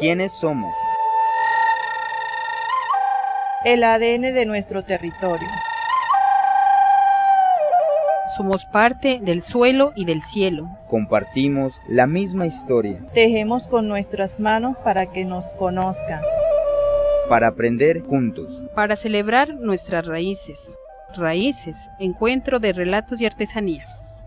¿Quiénes somos? El ADN de nuestro territorio. Somos parte del suelo y del cielo. Compartimos la misma historia. Tejemos con nuestras manos para que nos conozcan. Para aprender juntos. Para celebrar nuestras raíces. Raíces, encuentro de relatos y artesanías.